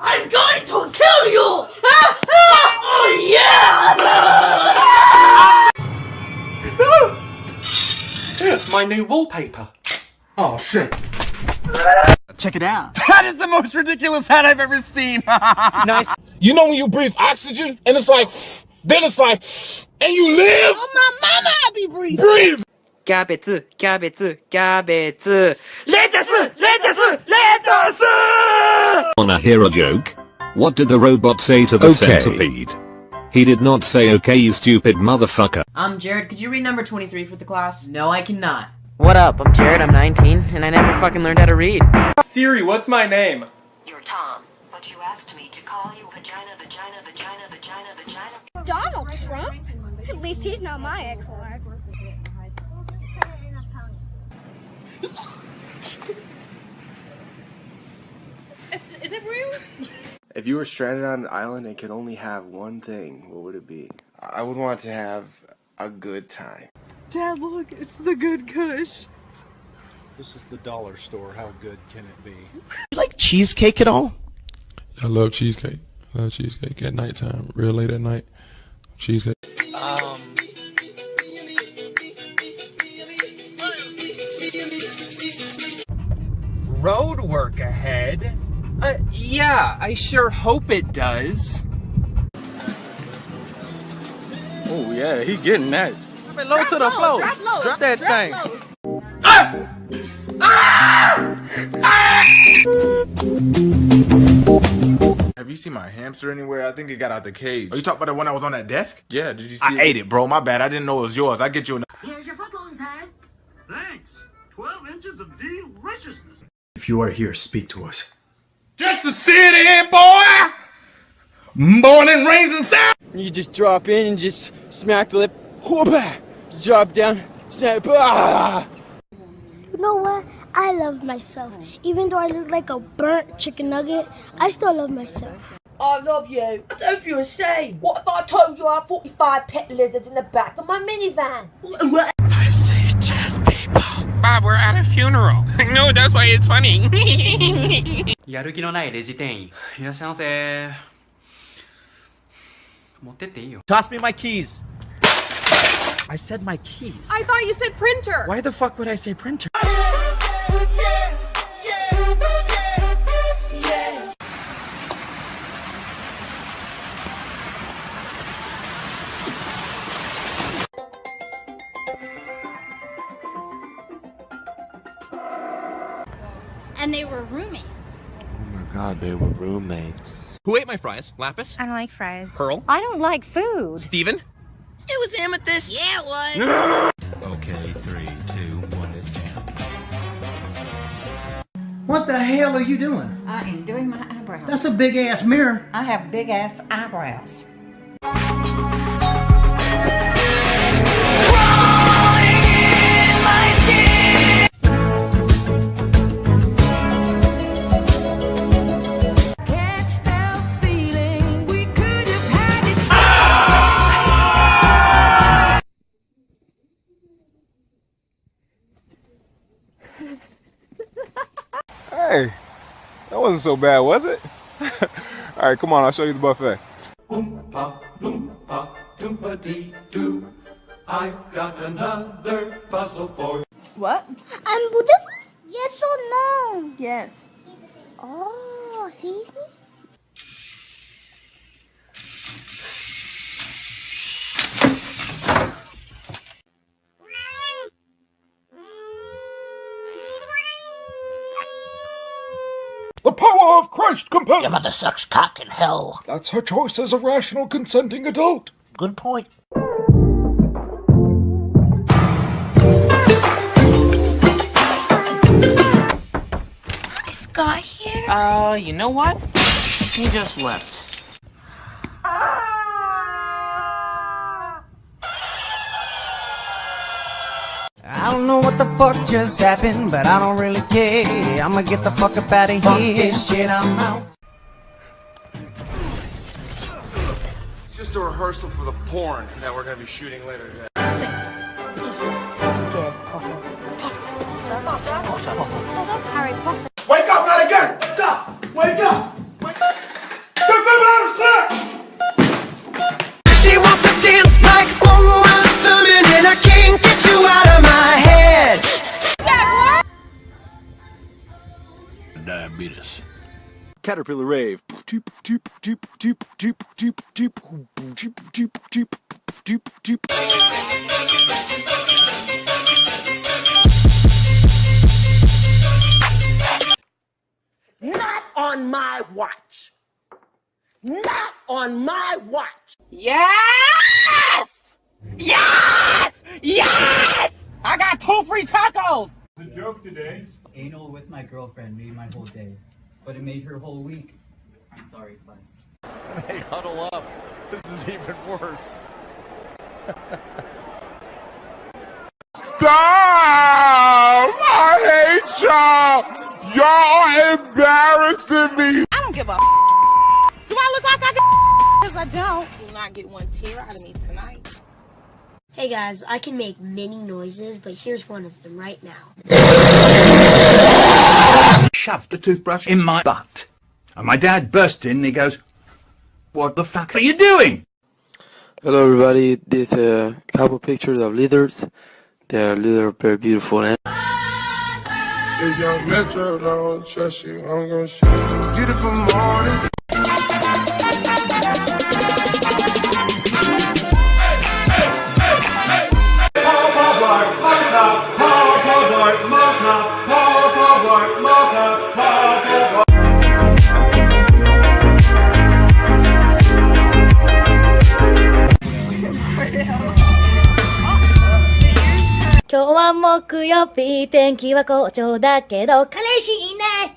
I'm going to kill you! oh yeah! My new wallpaper. Oh shit. Check it out. That is the most ridiculous hat I've ever seen. Nice. You know when you breathe oxygen and it's like, then it's like, and you live? Oh my mama, I be breathing. Breathe! キャベツ、キャベツ、キャベツ。レタスレタスレタス Wanna hear a joke? What did the robot say to the Okay. centipede? He did not say okay you stupid motherfucker. Um, Jared, could you read number 23 for the class? No, I cannot. What up? I'm Jared, I'm 19, and I never fucking learned how to read. Siri, what's my name? You're Tom, but you asked me to call you vagina, vagina, vagina, vagina, vagina. Donald Trump? At least he's not my ex-wife. Is, is it real? If you were stranded on an island and could only have one thing, what would it be? I would want to have a good time. Dad, look, it's the good Kush. This is the dollar store. How good can it be? You like cheesecake at all? I love cheesecake. I love cheesecake at nighttime, real late at night. Cheesecake. Road work ahead? Uh, yeah, I sure hope it does. Oh yeah, he getting that. Low to the floor. Drop, that thing. Have you seen my hamster anywhere? I think it got out the cage. Are you talking about the one that was on that desk? Yeah, did you see I it? ate it, bro. My bad. I didn't know it was yours. I get you. An- Here's your footlongs, head. Thanks. 12 inches of deliciousness. If you are here, speak to us. Just a city boy, born and raised in South. You just drop in and just smack the lip. Whoopah! Drop down. Snap. Ah! You know what? I love myself. Even though I look like a burnt chicken nugget, I still love myself. I love you. I don't feel ashamed. What if I told you I have 45 pet lizards in the back of my minivan? I see dead people. Bob, we're at a funeral. no, that's why it's funny. やる気のないレジ店員いらっしゃいませ持ってっていいよ Toss me my keys. I said my keys. I thought you said printer. Why the fuck would I say printer? And they were roommates. Oh my god, they were roommates. Who ate my fries? Lapis? I don't like fries. Pearl? I don't like food. Steven? It was amethyst. Yeah, it was. Okay, three, two, one, it's jam. What the hell are you doing? I am doing my eyebrows. That's a big ass mirror. I have big ass eyebrows. Hey, that wasn't so bad, was it? All right, come on, I'll show you the buffet. Oompa, loompa, doompa dee doo. I've got another puzzle for you. What? I'm beautiful? Yes or no? Yes. Oh, sees me? The power of Christ compels. Your mother sucks cock in hell. That's her choice as a rational, consenting adult. Good point. Is Scott here? Uh, you know what? He just left. I don't know what the fuck just happened, but I don't really care. I'ma get the fuck up out of here. this shit, I'm out. It's just a rehearsal for the porn that we're gonna be shooting later today. Scared Potter. Potter, Potter, Potter, Potter, Potter, Harry Potter. Wake up, not again! Stop! Wake Caterpillar Rave. Not on my watch. Not on my watch. Yes! Yes! Yes! I got two free tacos! It's a joke today. Anal with my girlfriend made my whole day, but it made her whole week. I'm sorry, Buzz. They huddle up. This is even worse. Stop! I hate y'all! Y'all are embarrassing me! I don't give a Do I look like I can Because I don't. You will not get one tear out of me tonight. Hey guys, I can make many noises, but here's one of them right now. Shoved the toothbrush in my butt. And my dad burst in and he goes, What the fuck are you doing? Hello everybody, this uh, couple pictures of leaders. They're little very beautiful and If young Metro don't trust you, I'm gonna show you. Beautiful morning. "は木曜日、天気は好調だけど、彼氏いない。うる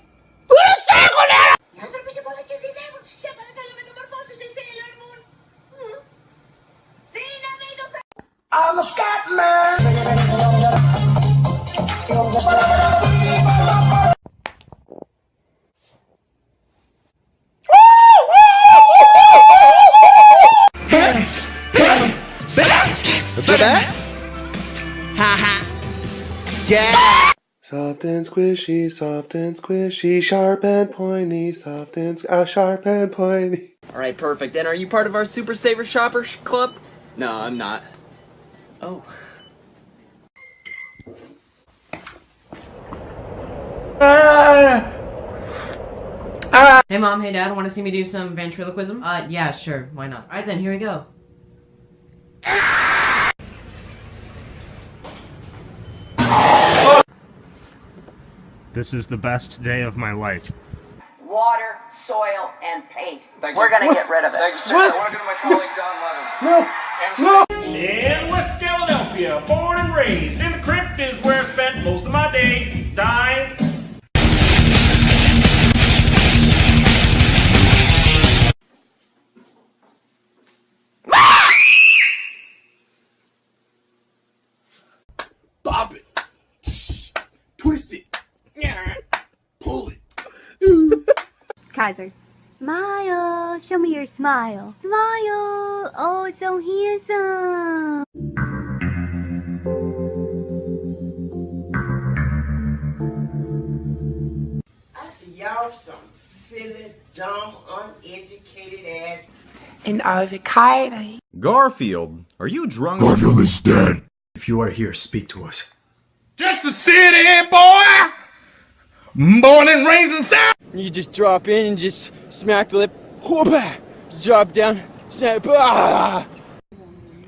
せえこれ. Let's go back. Ha ha. Yeah. Soft and squishy, soft and squishy, sharp and pointy, soft and uh, sharp and pointy. Alright, perfect. And are you part of our Super Saver Shoppers Club? No, I'm not. Oh. Hey mom, hey dad, want to see me do some ventriloquism? Uh, yeah, sure, why not? Alright then, here we go. This is the best day of my life. Water, soil, and paint. Thank We're gonna get rid of it. Thank you, sir. I want to go to my colleague John Lennon. No! In West Philadelphia, born and raised, Kaiser. Smile. Show me your smile. Smile. Oh, so handsome. I see y'all some silly, dumb, uneducated ass. And avocado. Garfield, are you drunk? Garfield is dead. If you are here, speak to us. Just a city boy. Born and raised in South. You just drop in and just smack the lip. Whoop-ah! Drop down. Snap. Ah!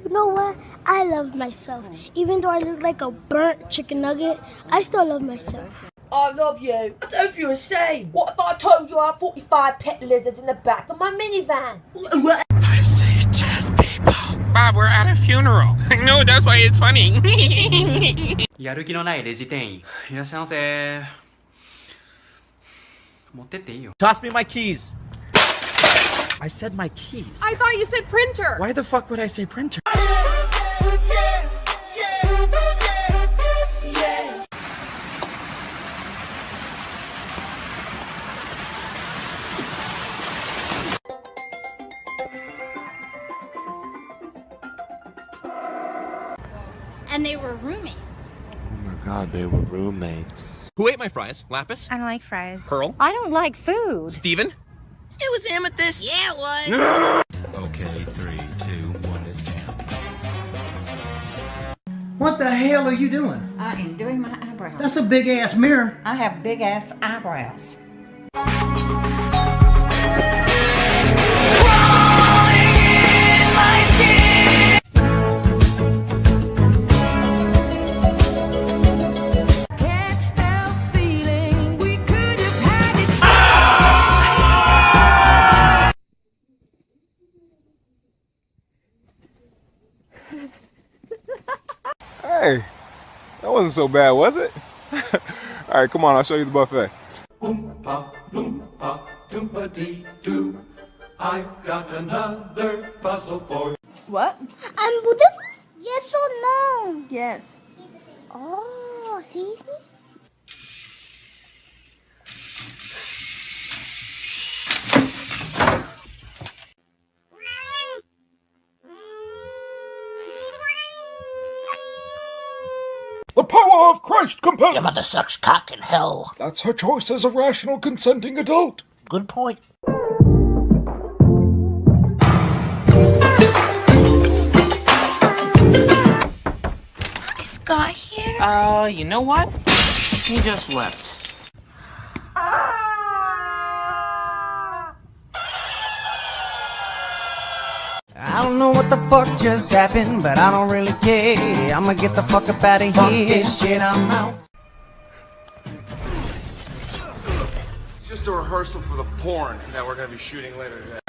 You know what? I love myself. Even though I look like a burnt chicken nugget, I still love myself. I love you. I don't feel ashamed. What if I told you I have 45 pet lizards in the back of my minivan? I see dead people. Bob, we're at a funeral. no, that's why it's funny. やる気のないレジ店員。いらっしゃいませ。 持ってっていいよ。 Toss me my keys. I said my keys. I thought you said printer! Why the fuck would I say printer? And they were roommates. Oh my god, they were roommates. Who ate my fries? Lapis? I don't like fries. Pearl? I don't like food. Steven? It was amethyst. Yeah, it was. okay, three, two, one, let's jam. What the hell are you doing? I am doing my eyebrows. That's a big ass mirror. I have big ass eyebrows. Wasn't so bad, was it? All right, come on, I'll show you the buffet. Oompa, loompa, doompa dee doo. I've got another puzzle for you. What? I'm beautiful? Yes or no? Yes. Oh, seriously? The power of Christ compels. Your mother sucks cock in hell. That's her choice as a rational, consenting adult. Good point. This guy here? Uh, you know what? He just left. Don't know what the fuck just happened, but I don't really care. I'ma get the fuck up out of Fuck here. this shit, I'm out. It's just a rehearsal for the porn that we're gonna be shooting later today.